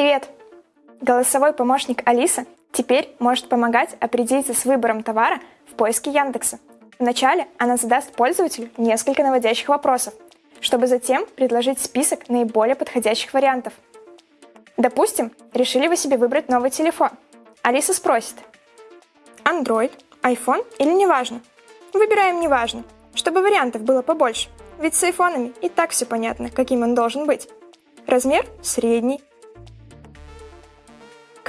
Привет! Голосовой помощник Алиса теперь может помогать определиться с выбором товара в поиске Яндекса. Вначале она задаст пользователю несколько наводящих вопросов, чтобы затем предложить список наиболее подходящих вариантов. Допустим, решили вы себе выбрать новый телефон. Алиса спросит, Android, iPhone или неважно? Выбираем неважно, чтобы вариантов было побольше, ведь с айфонами и так все понятно, каким он должен быть. Размер средний,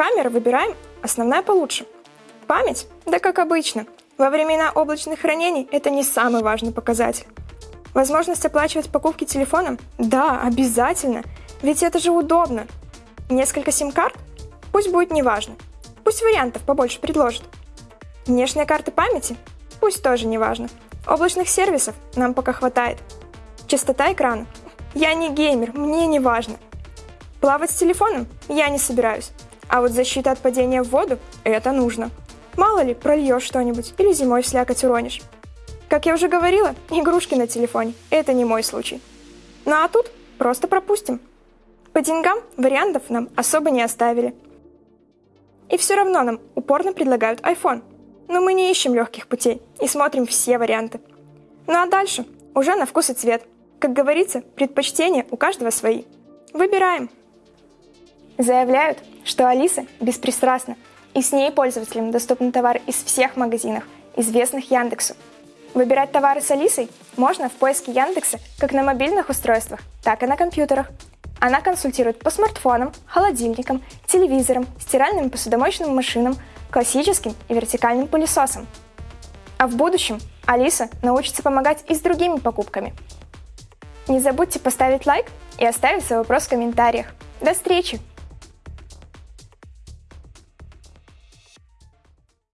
Камеры выбираем, основная получше. Память? Да как обычно. Во времена облачных хранений это не самый важный показатель. Возможность оплачивать покупки телефоном? Да, обязательно. Ведь это же удобно. Несколько сим-карт? Пусть будет неважно. Пусть вариантов побольше предложат. Внешняя карта памяти? Пусть тоже неважно. Облачных сервисов нам пока хватает. Частота экрана? Я не геймер, мне не важно. Плавать с телефоном? Я не собираюсь. А вот защита от падения в воду – это нужно. Мало ли, прольешь что-нибудь или зимой слякоть уронишь. Как я уже говорила, игрушки на телефоне – это не мой случай. Ну а тут просто пропустим. По деньгам вариантов нам особо не оставили. И все равно нам упорно предлагают iPhone. Но мы не ищем легких путей и смотрим все варианты. Ну а дальше уже на вкус и цвет. Как говорится, предпочтения у каждого свои. Выбираем. Заявляют, что Алиса беспристрастна, и с ней пользователям доступны товары из всех магазинов, известных Яндексу. Выбирать товары с Алисой можно в поиске Яндекса как на мобильных устройствах, так и на компьютерах. Она консультирует по смартфонам, холодильникам, телевизорам, стиральным и посудомоечным машинам, классическим и вертикальным пылесосам. А в будущем Алиса научится помогать и с другими покупками. Не забудьте поставить лайк и оставить свой вопрос в комментариях. До встречи!